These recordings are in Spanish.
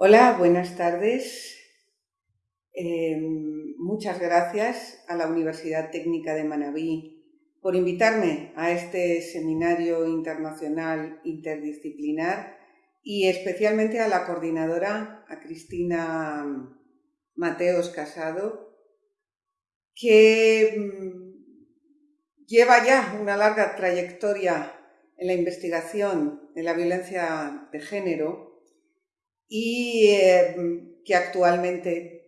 Hola, buenas tardes. Eh, muchas gracias a la Universidad Técnica de Manabí por invitarme a este seminario internacional interdisciplinar y especialmente a la coordinadora, a Cristina Mateos Casado, que mm, lleva ya una larga trayectoria en la investigación de la violencia de género y eh, que actualmente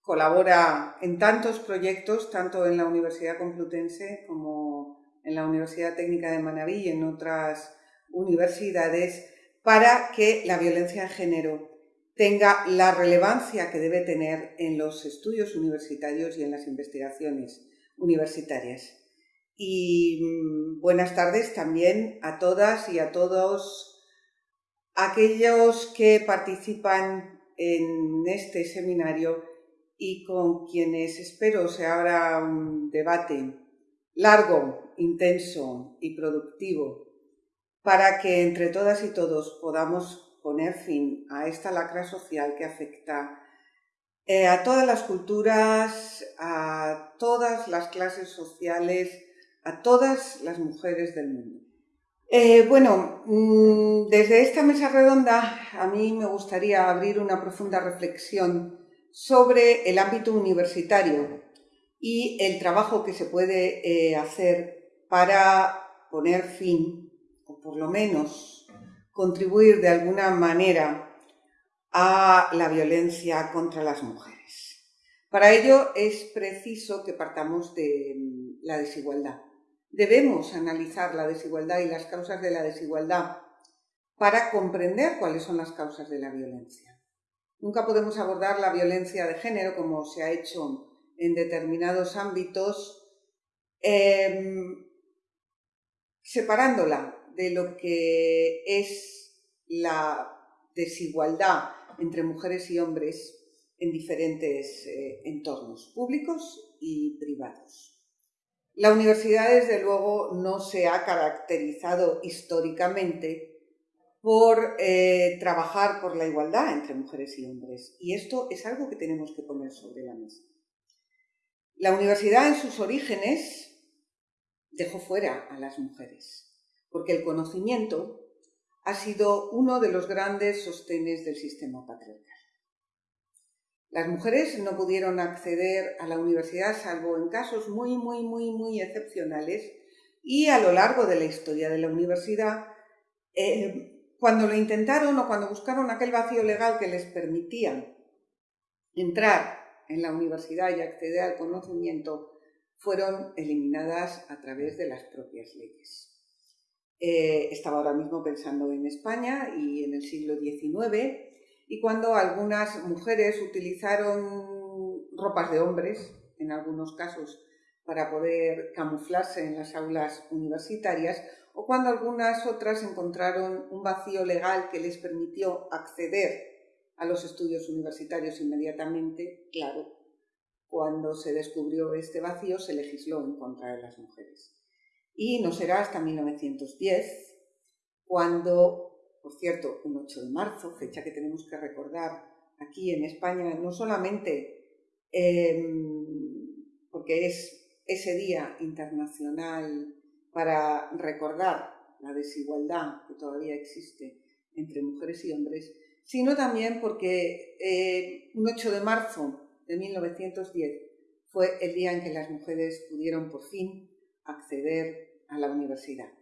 colabora en tantos proyectos, tanto en la Universidad Complutense como en la Universidad Técnica de Manabí y en otras universidades, para que la violencia de género tenga la relevancia que debe tener en los estudios universitarios y en las investigaciones universitarias. Y mm, buenas tardes también a todas y a todos aquellos que participan en este seminario y con quienes espero se abra un debate largo, intenso y productivo para que entre todas y todos podamos poner fin a esta lacra social que afecta eh, a todas las culturas, a todas las clases sociales, a todas las mujeres del mundo. Eh, bueno, mm, desde esta mesa redonda a mí me gustaría abrir una profunda reflexión sobre el ámbito universitario y el trabajo que se puede eh, hacer para poner fin, o por lo menos contribuir de alguna manera a la violencia contra las mujeres. Para ello es preciso que partamos de mm, la desigualdad. Debemos analizar la desigualdad y las causas de la desigualdad para comprender cuáles son las causas de la violencia. Nunca podemos abordar la violencia de género como se ha hecho en determinados ámbitos, em, separándola de lo que es la desigualdad entre mujeres y hombres en diferentes eh, entornos públicos y privados. La universidad, desde luego, no se ha caracterizado históricamente por eh, trabajar por la igualdad entre mujeres y hombres. Y esto es algo que tenemos que poner sobre la mesa. La universidad en sus orígenes dejó fuera a las mujeres, porque el conocimiento ha sido uno de los grandes sostenes del sistema patriarcal. Las mujeres no pudieron acceder a la universidad salvo en casos muy, muy, muy, muy excepcionales y a lo largo de la historia de la universidad, eh, cuando lo intentaron o cuando buscaron aquel vacío legal que les permitía entrar en la universidad y acceder al conocimiento, fueron eliminadas a través de las propias leyes. Eh, estaba ahora mismo pensando en España y en el siglo XIX, y cuando algunas mujeres utilizaron ropas de hombres, en algunos casos, para poder camuflarse en las aulas universitarias, o cuando algunas otras encontraron un vacío legal que les permitió acceder a los estudios universitarios inmediatamente, claro, cuando se descubrió este vacío se legisló en contra de las mujeres. Y no será hasta 1910 cuando por cierto, un 8 de marzo, fecha que tenemos que recordar aquí en España, no solamente em, porque es ese día internacional para recordar la desigualdad que todavía existe entre mujeres y hombres, sino también porque eh, un 8 de marzo de 1910 fue el día en que las mujeres pudieron por fin acceder a la universidad.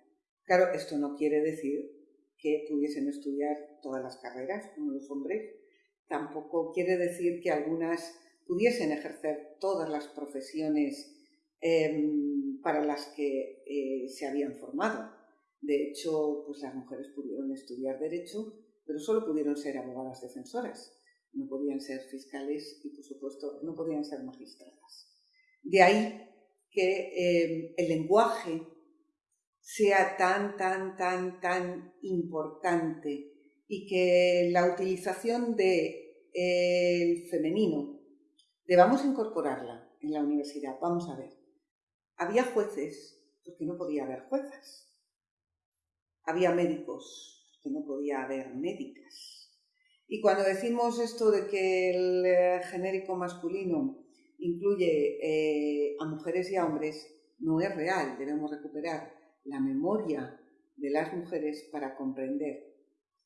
Claro, esto no quiere decir que pudiesen estudiar todas las carreras como los hombres. Tampoco quiere decir que algunas pudiesen ejercer todas las profesiones em, para las que eh, se habían formado. De hecho, pues las mujeres pudieron estudiar derecho, pero solo pudieron ser abogadas defensoras. No podían ser fiscales y, por supuesto, no podían ser magistradas. De ahí que em, el lenguaje sea tan, tan, tan, tan importante y que la utilización del de, femenino debamos incorporarla en la universidad. Vamos a ver. Había jueces porque no podía haber juezas. Había médicos porque no podía haber médicas. Y cuando decimos esto de que el eh, genérico masculino incluye eh, a mujeres y a hombres, no es real. Debemos recuperar la memoria de las mujeres para comprender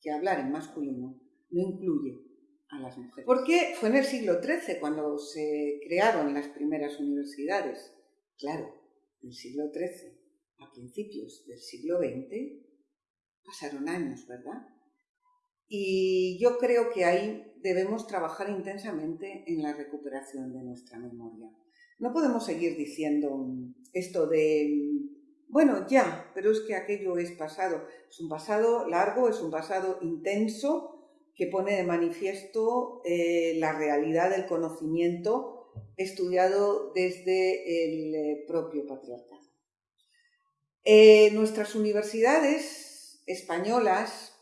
que hablar en masculino no incluye a las mujeres. Porque fue en el siglo XIII cuando se crearon las primeras universidades. Claro, en el siglo XIII, a principios del siglo XX, pasaron años, ¿verdad? Y yo creo que ahí debemos trabajar intensamente en la recuperación de nuestra memoria. No podemos seguir diciendo esto de, bueno, ya, pero es que aquello es pasado. Es un pasado largo, es un pasado intenso que pone de manifiesto eh, la realidad del conocimiento estudiado desde el eh, propio patriarcado. Eh, nuestras universidades españolas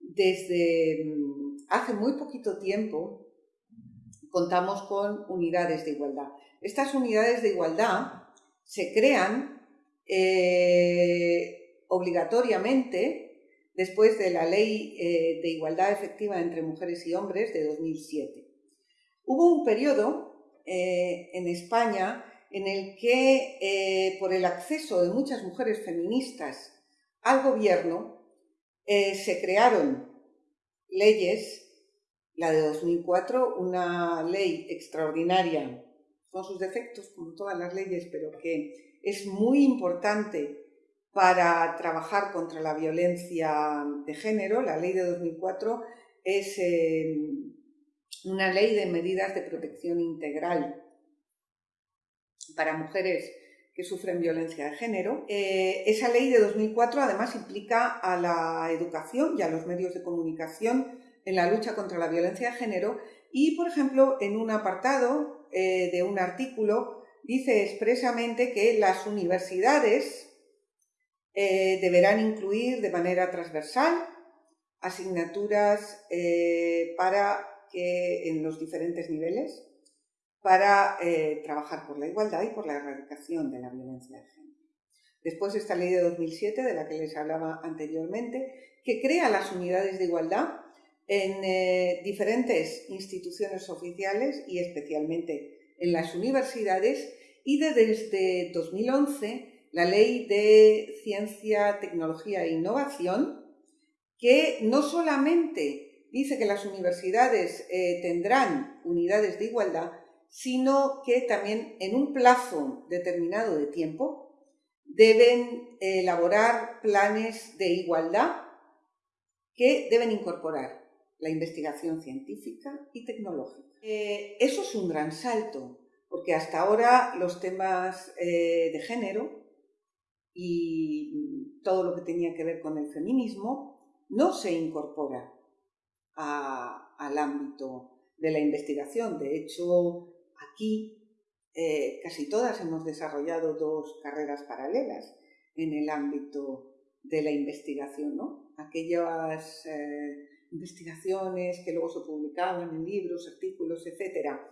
desde mm, hace muy poquito tiempo contamos con unidades de igualdad. Estas unidades de igualdad se crean eh, obligatoriamente después de la Ley eh, de Igualdad Efectiva entre Mujeres y Hombres de 2007. Hubo un periodo eh, en España en el que, por el acceso de muchas mujeres feministas al gobierno, se crearon leyes, la de 2004, una ley extraordinaria, con sus defectos como todas las leyes, pero que es muy importante para trabajar contra la violencia de género. La ley de 2004 es eh, una ley de medidas de protección integral para mujeres que sufren violencia de género. Eh, esa ley de 2004 además implica a la educación y a los medios de comunicación en la lucha contra la violencia de género y, por ejemplo, en un apartado eh, de un artículo dice expresamente que las universidades eh, deberán incluir de manera transversal asignaturas para que en los diferentes niveles para eh, trabajar por la igualdad y por la erradicación de la violencia de género. Después esta ley de 2007, de la que les hablaba anteriormente, que crea las unidades de igualdad en eh, diferentes instituciones oficiales y especialmente en las universidades y desde 2011 la ley de ciencia, tecnología e innovación que no solamente dice que las universidades eh, tendrán unidades de igualdad, sino que también en un plazo determinado de tiempo deben elaborar planes de igualdad que deben incorporar la investigación científica y tecnológica. Eh, eso es un gran salto, porque hasta ahora los temas eh, de género y todo lo que tenía que ver con el feminismo no se incorpora al ámbito de la investigación. De hecho, Aquí eh, casi todas hemos desarrollado dos carreras paralelas en el ámbito de la investigación, ¿no? Aquellas investigaciones que luego se publicaban en libros, artículos, etcétera,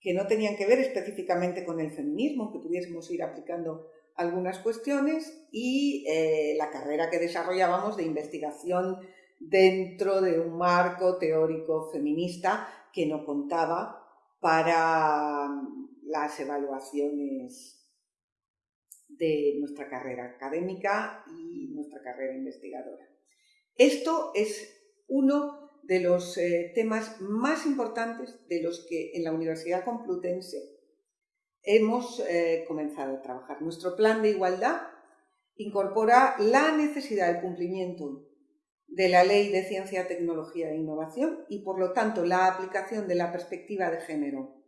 que no tenían que ver específicamente con el feminismo, que pudiésemos ir aplicando algunas cuestiones, y eh, la carrera que desarrollábamos de investigación dentro de un marco teórico feminista que no contaba para las evaluaciones de nuestra carrera académica y nuestra carrera investigadora. Esto es uno de los eh, temas más importantes de los que en la Universidad Complutense hemos eh, comenzado a trabajar. Nuestro plan de igualdad incorpora la necesidad del cumplimiento de la Ley de Ciencia, Tecnología e Innovación y, por lo tanto, la aplicación de la perspectiva de género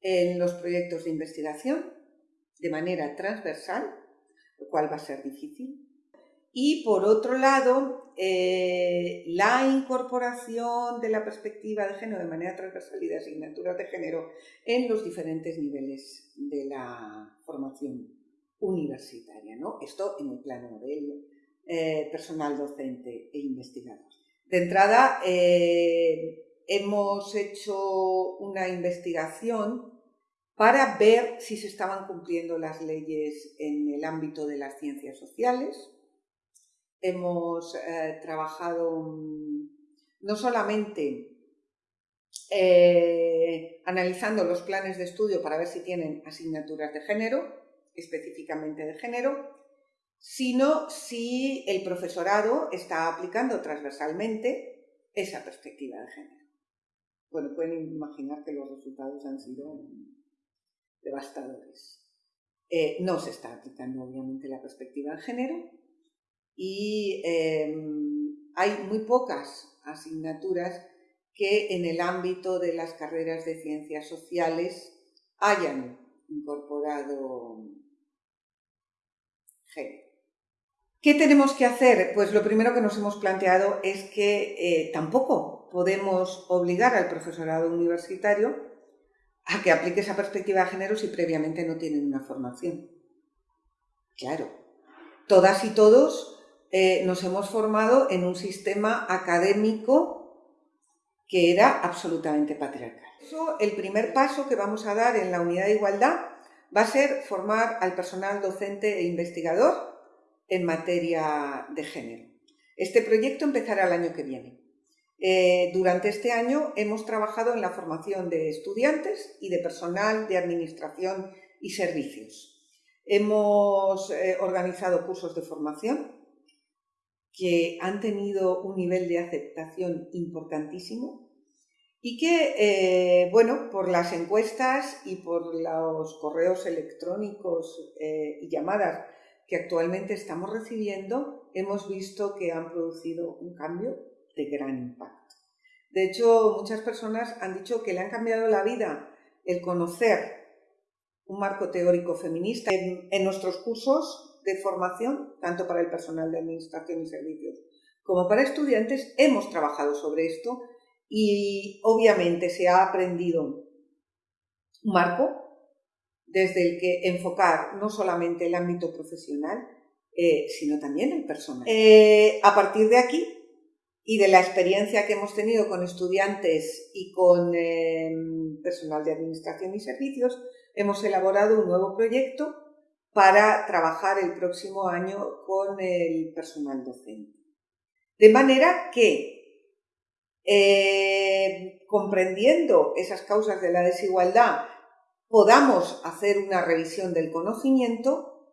en los proyectos de investigación de manera transversal, lo cual va a ser difícil. Y, por otro lado, eh, la incorporación de la perspectiva de género de manera transversal y de asignaturas de género en los diferentes niveles de la formación universitaria. ¿no? Esto en el plano del eh, personal docente e investigador. De entrada, eh, hemos hecho una investigación para ver si se estaban cumpliendo las leyes en el ámbito de las ciencias sociales. Hemos eh, trabajado no solamente eh, analizando los planes de estudio para ver si tienen asignaturas de género, específicamente de género, sino si el profesorado está aplicando transversalmente esa perspectiva de género. Bueno, pueden imaginar que los resultados han sido devastadores. Eh, no se está aplicando obviamente la perspectiva de género y em, hay muy pocas asignaturas que en el ámbito de las carreras de ciencias sociales hayan incorporado género. ¿Qué tenemos que hacer? Pues lo primero que nos hemos planteado es que eh, tampoco podemos obligar al profesorado universitario a que aplique esa perspectiva de género si previamente no tienen una formación. Claro, todas y todos eh, nos hemos formado en un sistema académico que era absolutamente patriarcal. El primer paso que vamos a dar en la unidad de igualdad va a ser formar al personal docente e investigador en materia de género. Este proyecto empezará el año que viene. Eh, durante este año hemos trabajado en la formación de estudiantes y de personal de administración y servicios. Hemos eh, organizado cursos de formación que han tenido un nivel de aceptación importantísimo y que, eh, bueno, por las encuestas y por los correos electrónicos eh, y llamadas que actualmente estamos recibiendo, hemos visto que han producido un cambio de gran impacto. De hecho, muchas personas han dicho que le han cambiado la vida el conocer un marco teórico feminista en nuestros cursos de formación, tanto para el personal de administración y servicios como para estudiantes, hemos trabajado sobre esto y obviamente se ha aprendido un marco desde el que enfocar no solamente el ámbito profesional, eh, sino también el personal. Eh, a partir de aquí y de la experiencia que hemos tenido con estudiantes y con em, personal de administración y servicios, hemos elaborado un nuevo proyecto para trabajar el próximo año con el personal docente. De manera que, eh, comprendiendo esas causas de la desigualdad, podamos hacer una revisión del conocimiento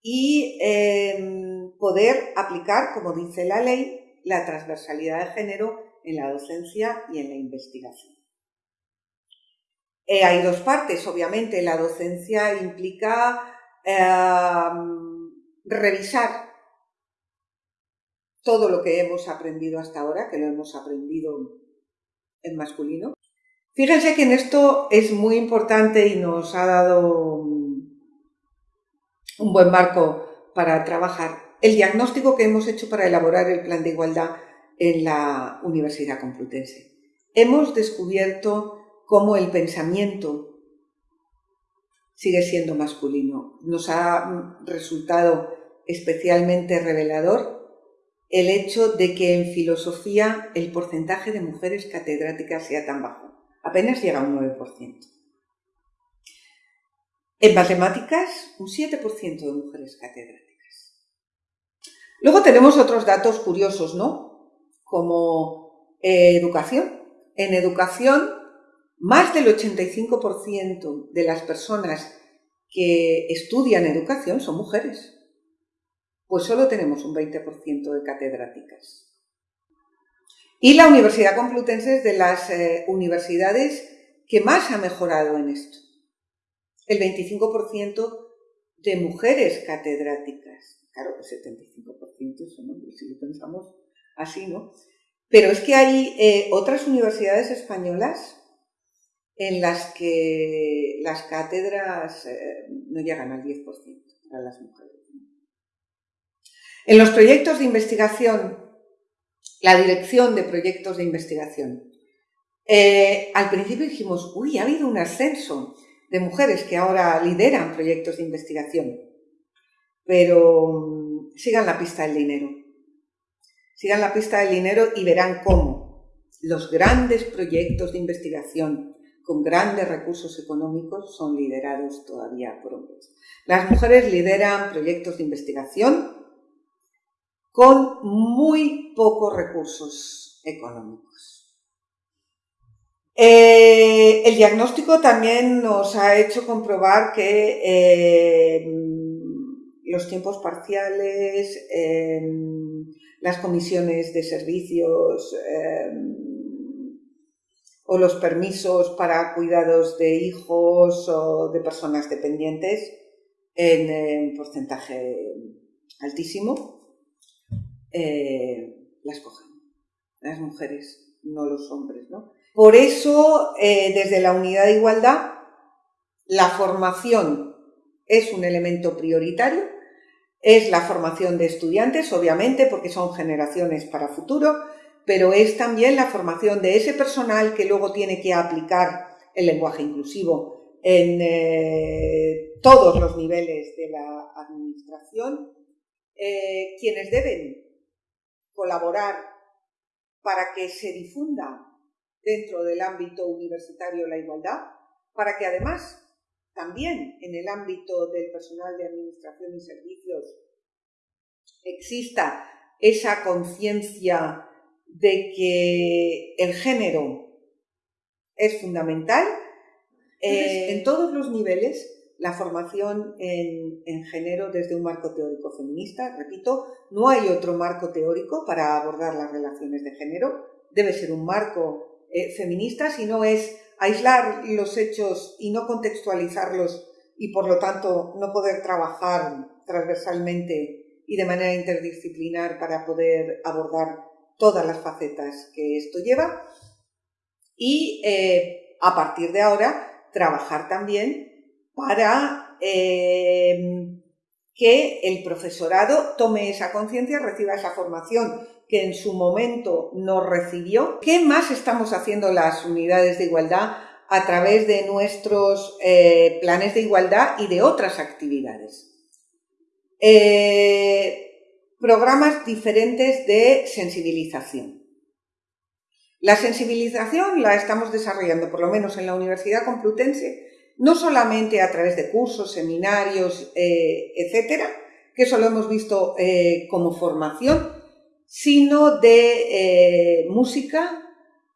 y em, poder aplicar, como dice la ley, la transversalidad de género en la docencia y en la investigación. Eh, hay dos partes, obviamente, la docencia implica Em, revisar todo lo que hemos aprendido hasta ahora, que lo hemos aprendido en masculino. Fíjense que en esto es muy importante y nos ha dado un buen marco para trabajar el diagnóstico que hemos hecho para elaborar el plan de igualdad en la Universidad Complutense. Hemos descubierto cómo el pensamiento sigue siendo masculino. Nos ha resultado especialmente revelador el hecho de que en filosofía el porcentaje de mujeres catedráticas sea tan bajo. Apenas llega a un 9%. En matemáticas, un 7% de mujeres catedráticas. Luego tenemos otros datos curiosos, ¿no? Como eh, educación. En educación más del 85% de las personas que estudian educación son mujeres. Pues solo tenemos un 20% de catedráticas. Y la Universidad Complutense es de las eh, universidades que más ha mejorado en esto. El 25% de mujeres catedráticas. Claro, el 75% son hombres, si lo pensamos así, ¿no? Pero es que hay eh, otras universidades españolas en las que las cátedras eh, no llegan al 10% para las mujeres. En los proyectos de investigación, la dirección de proyectos de investigación, eh, al principio dijimos, uy, ha habido un ascenso de mujeres que ahora lideran proyectos de investigación, pero mm, sigan la pista del dinero. Sigan la pista del dinero y verán cómo los grandes proyectos de investigación con grandes recursos económicos son liderados todavía por hombres. Las mujeres lideran proyectos de investigación con muy pocos recursos económicos. Eh, el diagnóstico también nos ha hecho comprobar que eh, los tiempos parciales, eh, las comisiones de servicios o los permisos para cuidados de hijos o de personas dependientes en, porcentaje altísimo, las cogen. Las mujeres, no los hombres, ¿no? Por eso, eh, desde la unidad de igualdad, la formación es un elemento prioritario, es la formación de estudiantes, obviamente, porque son generaciones para futuro, pero es también la formación de ese personal que luego tiene que aplicar el lenguaje inclusivo en eh, todos los niveles de la administración, eh, quienes deben colaborar para que se difunda dentro del ámbito universitario la igualdad, para que además también en el ámbito del personal de administración y servicios exista esa conciencia de que el género es fundamental. Eh, en todos los niveles, la formación en, en, género desde un marco teórico feminista, repito, no hay otro marco teórico para abordar las relaciones de género, debe ser un marco eh, feminista, sino es aislar los hechos y no contextualizarlos y por lo tanto no poder trabajar transversalmente y de manera interdisciplinar para poder abordar todas las facetas que esto lleva. Y eh, a partir de ahora trabajar también para eh, que el profesorado tome esa conciencia, reciba esa formación que en su momento no recibió. ¿Qué más estamos haciendo las unidades de igualdad a través de nuestros eh, planes de igualdad y de otras actividades? Programas diferentes de sensibilización. La sensibilización la estamos desarrollando, por lo menos en la Universidad Complutense, no solamente a través de cursos, seminarios, eh, etcétera, que eso lo hemos visto como formación, sino de eh, música,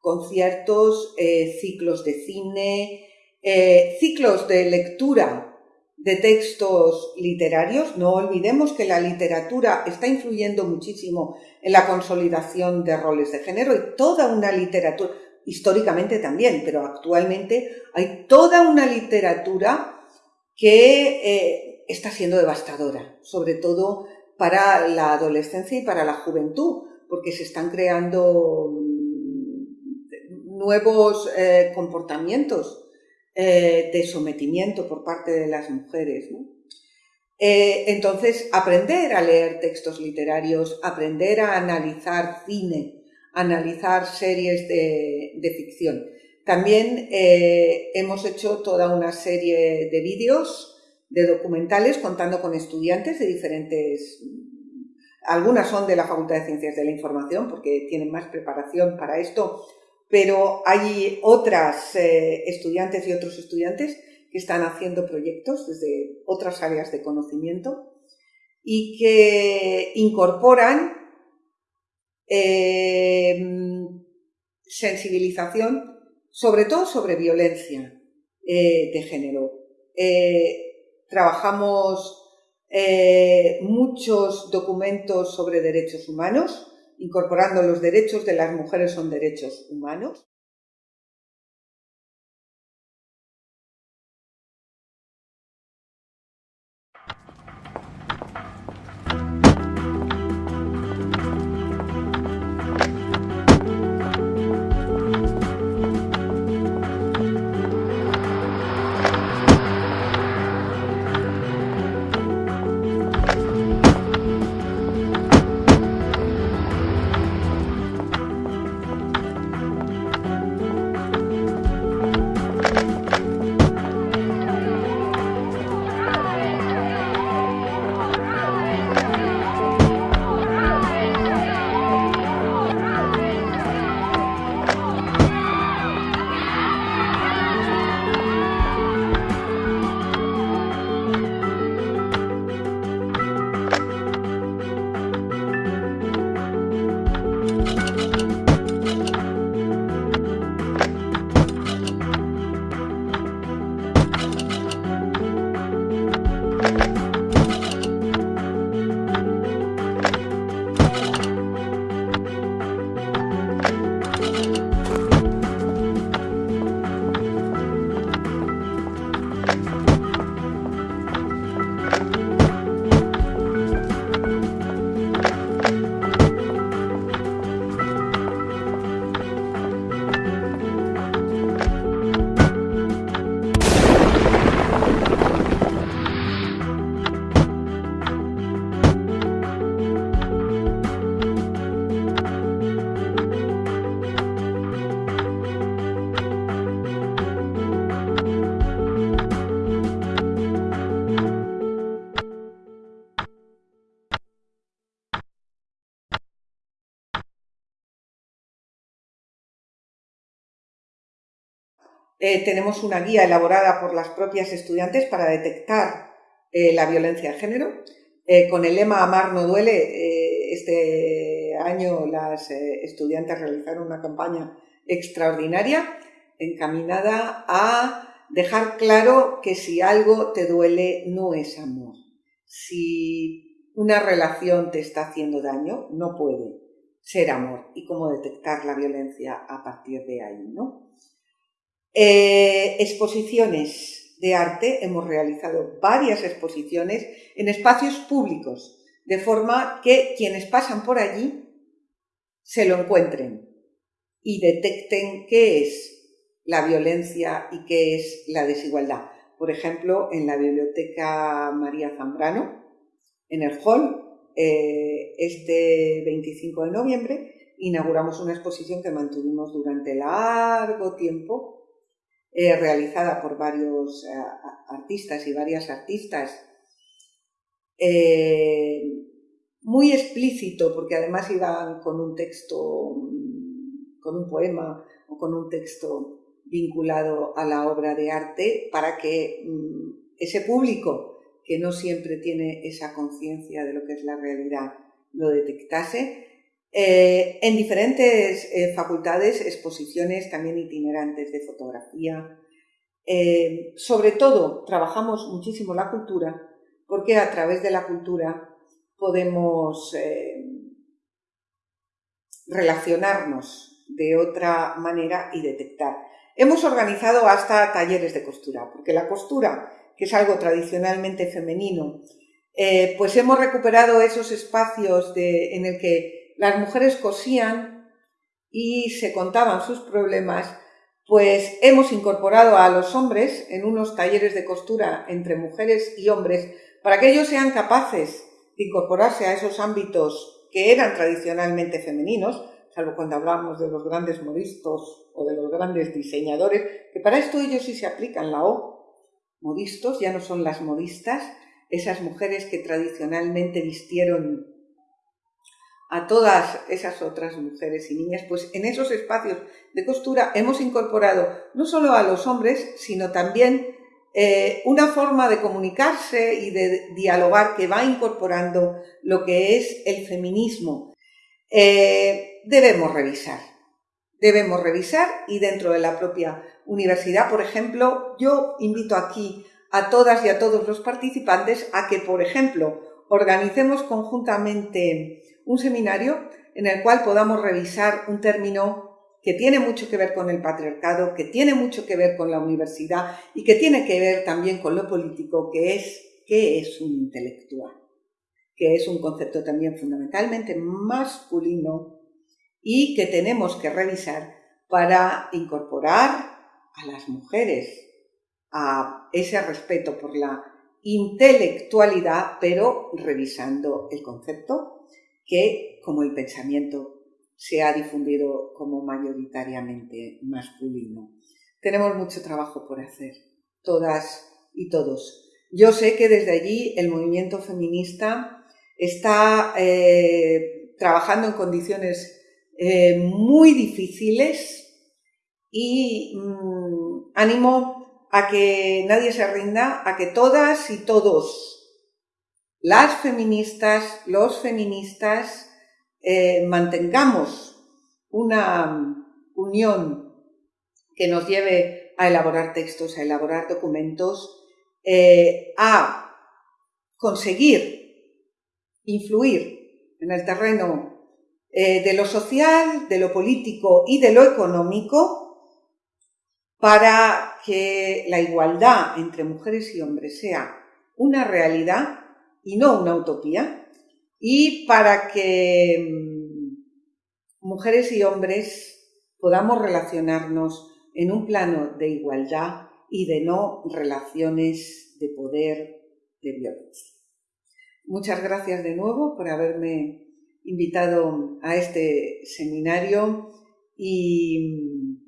conciertos, eh, ciclos de cine, eh, ciclos de lectura de textos literarios. No olvidemos que la literatura está influyendo muchísimo en la consolidación de roles de género y toda una literatura, históricamente también, pero actualmente hay toda una literatura que está siendo devastadora, sobre todo para la adolescencia y para la juventud, porque se están creando mm, nuevos eh, comportamientos eh, de sometimiento por parte de las mujeres. Eh, entonces, aprender a leer textos literarios, aprender a analizar cine, analizar series de, de ficción. También hemos hecho toda una serie de vídeos de documentales contando con estudiantes de diferentes... Algunas son de la Facultad de Ciencias de la Información porque tienen más preparación para esto, pero hay otras eh, estudiantes y otros estudiantes que están haciendo proyectos desde otras áreas de conocimiento y que incorporan eh, sensibilización, sobre todo sobre violencia eh, de género. Trabajamos eh, muchos documentos sobre derechos humanos, incorporando los derechos de las mujeres son derechos humanos. Eh, tenemos una guía elaborada por las propias estudiantes para detectar eh, la violencia de género. Eh, con el lema Amar no duele, este año las estudiantes realizaron una campaña extraordinaria encaminada a dejar claro que si algo te duele no es amor. Si una relación te está haciendo daño, no puede ser amor y cómo detectar la violencia a partir de ahí, ¿no? Eh, exposiciones de arte, hemos realizado varias exposiciones en espacios públicos, de forma que quienes pasan por allí se lo encuentren y detecten qué es la violencia y qué es la desigualdad. Por ejemplo, en la Biblioteca María Zambrano, en el hall, eh, este 25 de noviembre, inauguramos una exposición que mantuvimos durante largo tiempo eh, realizada por varios eh, artistas y varias artistas, eh, muy explícito, porque además iban con un texto, con un poema o con un texto vinculado a la obra de arte, para que mm, ese público que no siempre tiene esa conciencia de lo que es la realidad lo detectase eh, en diferentes eh, facultades, exposiciones también itinerantes de fotografía. Eh, sobre todo, trabajamos muchísimo la cultura, porque a través de la cultura podemos relacionarnos de otra manera y detectar. Hemos organizado hasta talleres de costura, porque la costura, que es algo tradicionalmente femenino, pues hemos recuperado esos espacios en el que las mujeres cosían y se contaban sus problemas, pues hemos incorporado a los hombres en unos talleres de costura entre mujeres y hombres para que ellos sean capaces de incorporarse a esos ámbitos que eran tradicionalmente femeninos, salvo cuando hablamos de los grandes modistos o de los grandes diseñadores, que para esto ellos sí se aplican la O. Modistos ya no son las modistas, esas mujeres que tradicionalmente vistieron a todas esas otras mujeres y niñas, pues en esos espacios de costura hemos incorporado no solo a los hombres, sino también eh, una forma de comunicarse y de dialogar que va incorporando lo que es el feminismo. Eh, debemos revisar, debemos revisar y dentro de la propia universidad, por ejemplo, yo invito aquí a todas y a todos los participantes a que, por ejemplo, organicemos conjuntamente un seminario en el cual podamos revisar un término que tiene mucho que ver con el patriarcado, que tiene mucho que ver con la universidad y que tiene que ver también con lo político, que es qué es un intelectual, que es un concepto también fundamentalmente masculino y que tenemos que revisar para incorporar a las mujeres a ese respeto por la intelectualidad, pero revisando el concepto que, como el pensamiento, se ha difundido como mayoritariamente masculino. Tenemos mucho trabajo por hacer, todas y todos. Yo sé que desde allí el movimiento feminista está eh, trabajando en condiciones eh, muy difíciles y mm, animo a que nadie se rinda, a que todas y todos las feministas, los feministas, eh, mantengamos una unión que nos lleve a elaborar textos, a elaborar documentos, eh, a conseguir influir en el terreno eh, de lo social, de lo político y de lo económico para que la igualdad entre mujeres y hombres sea una realidad y no una utopía, y para que mm, mujeres y hombres podamos relacionarnos en un plano de igualdad y de no relaciones de poder, de violencia. Muchas gracias de nuevo por haberme invitado a este seminario y mm,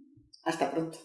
hasta pronto.